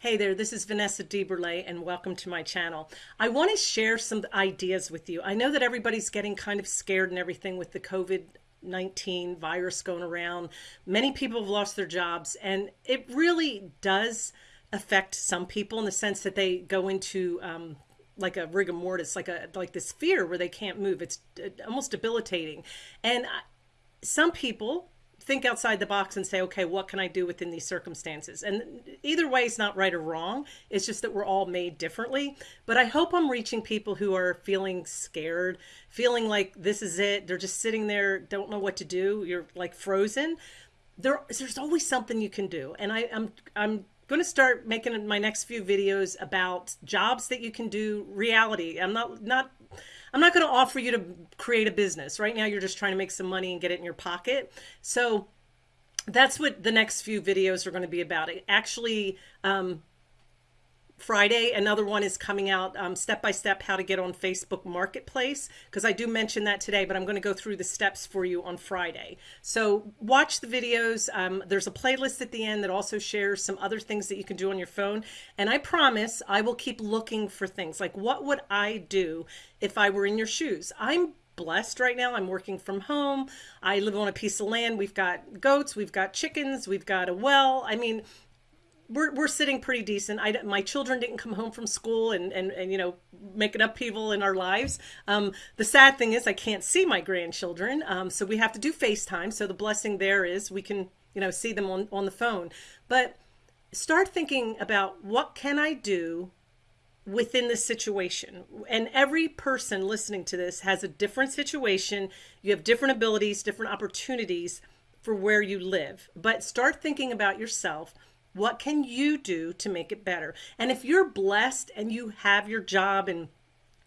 Hey there, this is Vanessa DeBurle and welcome to my channel. I want to share some ideas with you. I know that everybody's getting kind of scared and everything with the COVID-19 virus going around. Many people have lost their jobs and it really does affect some people in the sense that they go into um, like a rigor mortis, like a like this fear where they can't move. It's uh, almost debilitating. And some people think outside the box and say, okay, what can I do within these circumstances? And either way is not right or wrong. It's just that we're all made differently. But I hope I'm reaching people who are feeling scared, feeling like this is it. They're just sitting there, don't know what to do. You're like frozen. There, there's always something you can do. And I, I'm, I'm going to start making my next few videos about jobs that you can do reality. I'm not, not I'm not going to offer you to create a business. Right now, you're just trying to make some money and get it in your pocket. So that's what the next few videos are going to be about. Actually, um, Friday. Another one is coming out um, step by step how to get on Facebook Marketplace because I do mention that today, but I'm going to go through the steps for you on Friday. So watch the videos. Um, there's a playlist at the end that also shares some other things that you can do on your phone. And I promise I will keep looking for things like what would I do if I were in your shoes? I'm blessed right now. I'm working from home. I live on a piece of land. We've got goats, we've got chickens, we've got a well. I mean, we're, we're sitting pretty decent. I, my children didn't come home from school and, and, and you know, make an upheaval in our lives. Um, the sad thing is I can't see my grandchildren. Um, so we have to do FaceTime. So the blessing there is we can, you know, see them on, on the phone. But start thinking about what can I do within this situation. And every person listening to this has a different situation. You have different abilities, different opportunities for where you live. But start thinking about yourself what can you do to make it better? And if you're blessed and you have your job and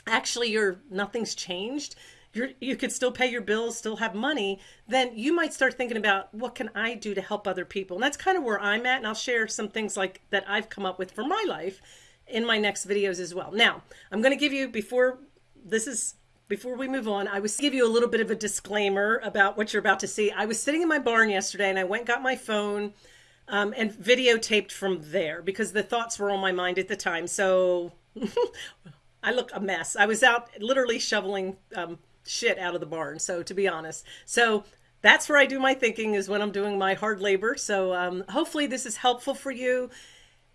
actually you're nothing's changed, you're, you could still pay your bills, still have money, then you might start thinking about what can I do to help other people? And that's kind of where I'm at. And I'll share some things like that I've come up with for my life in my next videos as well. Now, I'm going to give you before this is before we move on, I was give you a little bit of a disclaimer about what you're about to see. I was sitting in my barn yesterday and I went got my phone um, and videotaped from there because the thoughts were on my mind at the time. So I look a mess. I was out literally shoveling um, shit out of the barn. So to be honest, so that's where I do my thinking is when I'm doing my hard labor. So um, hopefully this is helpful for you.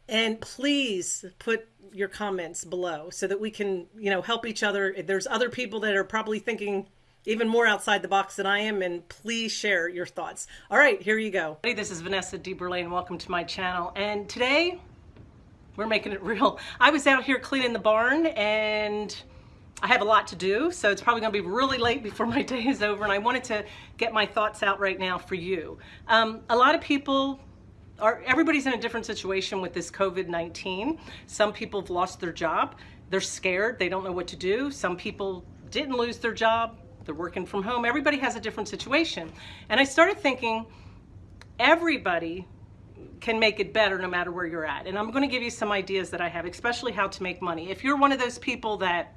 And please put your comments below so that we can, you know, help each other. There's other people that are probably thinking even more outside the box than I am, and please share your thoughts. All right, here you go. Hey, this is Vanessa DeBurle, and welcome to my channel. And today, we're making it real. I was out here cleaning the barn, and I have a lot to do, so it's probably gonna be really late before my day is over, and I wanted to get my thoughts out right now for you. Um, a lot of people are, everybody's in a different situation with this COVID-19. Some people have lost their job. They're scared, they don't know what to do. Some people didn't lose their job, they're working from home. Everybody has a different situation. And I started thinking, everybody can make it better no matter where you're at. And I'm gonna give you some ideas that I have, especially how to make money. If you're one of those people that,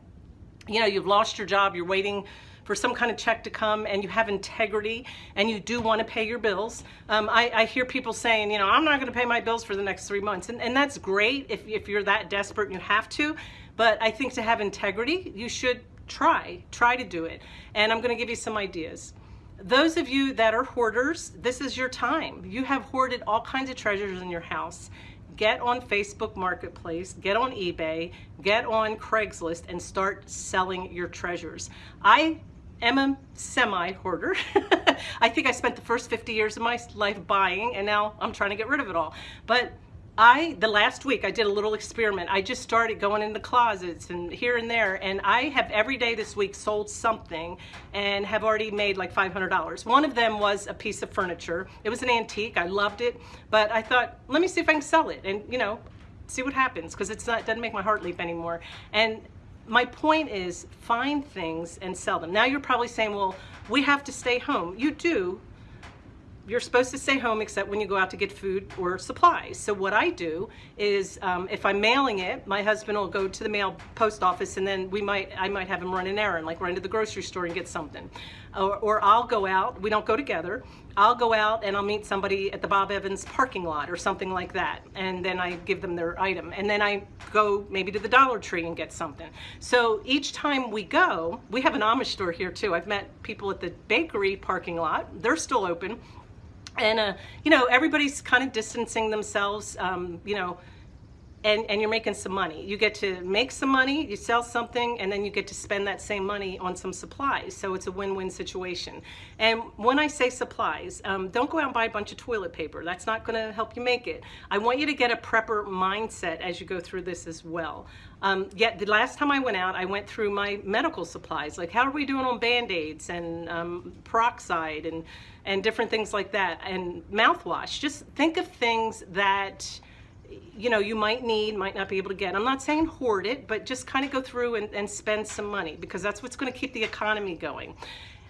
you know, you've lost your job, you're waiting for some kind of check to come and you have integrity and you do want to pay your bills. Um, I, I, hear people saying, you know, I'm not going to pay my bills for the next three months. And, and that's great if, if you're that desperate and you have to. But I think to have integrity, you should try, try to do it. And I'm gonna give you some ideas. Those of you that are hoarders, this is your time. You have hoarded all kinds of treasures in your house. Get on Facebook Marketplace, get on eBay, get on Craigslist and start selling your treasures. I am a semi-hoarder. I think I spent the first 50 years of my life buying and now I'm trying to get rid of it all. But I, the last week, I did a little experiment. I just started going into the closets and here and there, and I have every day this week sold something and have already made like $500. One of them was a piece of furniture. It was an antique. I loved it, but I thought, let me see if I can sell it and, you know, see what happens because it's not, it doesn't make my heart leap anymore. And my point is find things and sell them. Now you're probably saying, well, we have to stay home. You do, you're supposed to stay home except when you go out to get food or supplies. So what I do is um, if I'm mailing it, my husband will go to the mail post office and then we might, I might have him run an errand, like run to the grocery store and get something. Or, or I'll go out, we don't go together, I'll go out and I'll meet somebody at the Bob Evans parking lot or something like that. And then I give them their item. And then I go maybe to the Dollar Tree and get something. So each time we go, we have an Amish store here too. I've met people at the bakery parking lot. They're still open. And, uh, you know, everybody's kind of distancing themselves, um, you know, and, and you're making some money. You get to make some money, you sell something, and then you get to spend that same money on some supplies. So it's a win-win situation. And when I say supplies, um, don't go out and buy a bunch of toilet paper. That's not gonna help you make it. I want you to get a prepper mindset as you go through this as well. Um, yet the last time I went out, I went through my medical supplies, like how are we doing on Band-Aids and um, peroxide and, and different things like that, and mouthwash. Just think of things that you know, you might need, might not be able to get. I'm not saying hoard it, but just kind of go through and, and spend some money because that's what's going to keep the economy going.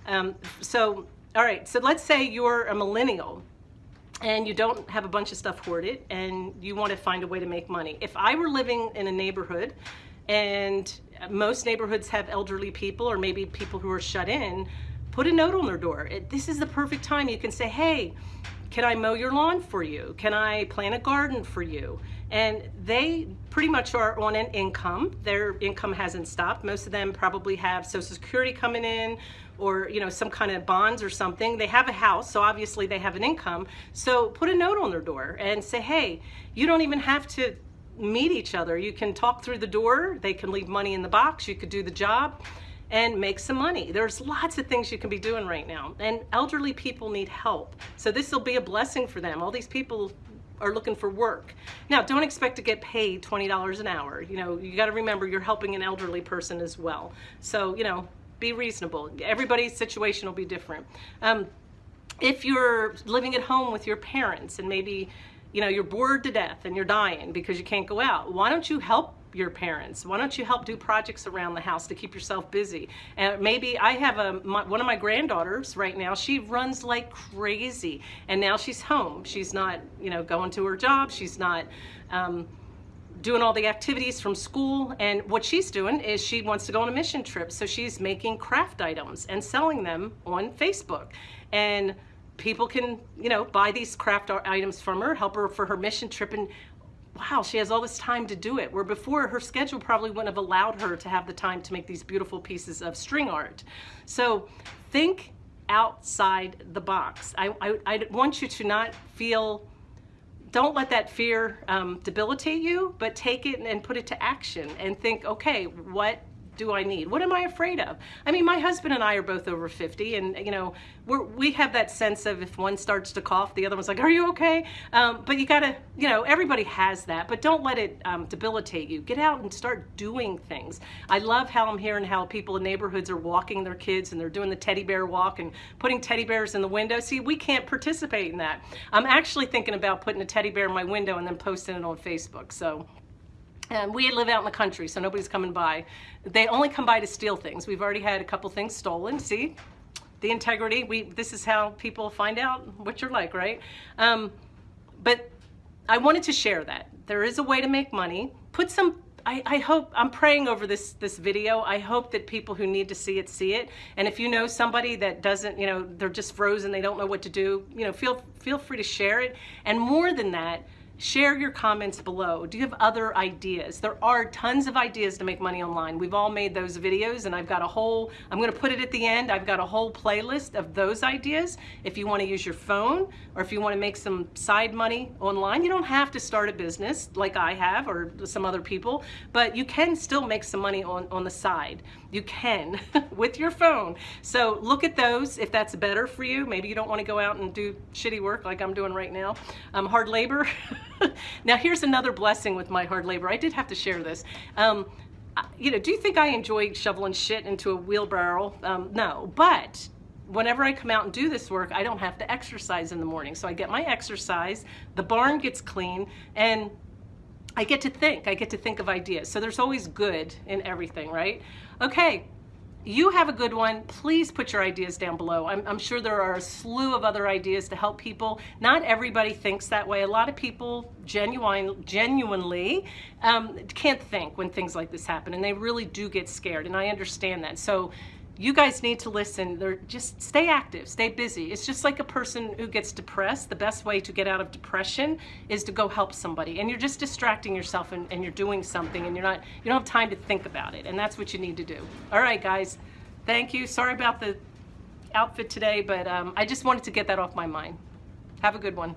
Um, so, all right, so let's say you're a millennial and you don't have a bunch of stuff hoarded and you want to find a way to make money. If I were living in a neighborhood and most neighborhoods have elderly people or maybe people who are shut in, put a note on their door. It, this is the perfect time. You can say, hey, can I mow your lawn for you? Can I plant a garden for you? And they pretty much are on an income. Their income hasn't stopped. Most of them probably have Social Security coming in or you know some kind of bonds or something. They have a house, so obviously they have an income. So put a note on their door and say, hey, you don't even have to meet each other. You can talk through the door. They can leave money in the box. You could do the job and make some money. There's lots of things you can be doing right now. And elderly people need help. So this will be a blessing for them. All these people are looking for work. Now, don't expect to get paid $20 an hour. You know, you got to remember you're helping an elderly person as well. So, you know, be reasonable. Everybody's situation will be different. Um, if you're living at home with your parents and maybe, you know, you're bored to death and you're dying because you can't go out, why don't you help your parents? Why don't you help do projects around the house to keep yourself busy? And maybe I have a my, one of my granddaughters right now. She runs like crazy, and now she's home. She's not, you know, going to her job. She's not. Um, doing all the activities from school and what she's doing is she wants to go on a mission trip so she's making craft items and selling them on Facebook and people can you know buy these craft items from her help her for her mission trip and wow, she has all this time to do it. Where before her schedule probably wouldn't have allowed her to have the time to make these beautiful pieces of string art. So think outside the box. I, I, I want you to not feel, don't let that fear um, debilitate you, but take it and put it to action and think, okay, what do I need? What am I afraid of? I mean, my husband and I are both over 50 and, you know, we're, we have that sense of if one starts to cough, the other one's like, are you okay? Um, but you gotta, you know, everybody has that, but don't let it um, debilitate you. Get out and start doing things. I love how I'm hearing how people in neighborhoods are walking their kids and they're doing the teddy bear walk and putting teddy bears in the window. See, we can't participate in that. I'm actually thinking about putting a teddy bear in my window and then posting it on Facebook. So and we live out in the country, so nobody's coming by. They only come by to steal things. We've already had a couple things stolen. See, the integrity. We this is how people find out what you're like, right? Um, but I wanted to share that there is a way to make money. Put some. I, I hope I'm praying over this this video. I hope that people who need to see it see it. And if you know somebody that doesn't, you know, they're just frozen, they don't know what to do, you know, feel feel free to share it. And more than that Share your comments below. Do you have other ideas? There are tons of ideas to make money online. We've all made those videos and I've got a whole, I'm gonna put it at the end, I've got a whole playlist of those ideas. If you wanna use your phone or if you wanna make some side money online, you don't have to start a business like I have or some other people, but you can still make some money on, on the side. You can with your phone. So look at those if that's better for you. Maybe you don't wanna go out and do shitty work like I'm doing right now. Um, hard labor. now here's another blessing with my hard labor. I did have to share this. Um, you know, do you think I enjoy shoveling shit into a wheelbarrow? Um, no, but whenever I come out and do this work, I don't have to exercise in the morning. So I get my exercise, the barn gets clean, and I get to think. I get to think of ideas. So there's always good in everything, right? Okay, you have a good one, please put your ideas down below. I'm, I'm, sure there are a slew of other ideas to help people. Not everybody thinks that way. A lot of people genuine, genuinely um, can't think when things like this happen, and they really do get scared, and I understand that. So you guys need to listen. They're just stay active, stay busy. It's just like a person who gets depressed. The best way to get out of depression is to go help somebody. And you're just distracting yourself and, and you're doing something and you're not you don't have time to think about it. And that's what you need to do. All right, guys. Thank you. Sorry about the outfit today, but um, I just wanted to get that off my mind. Have a good one.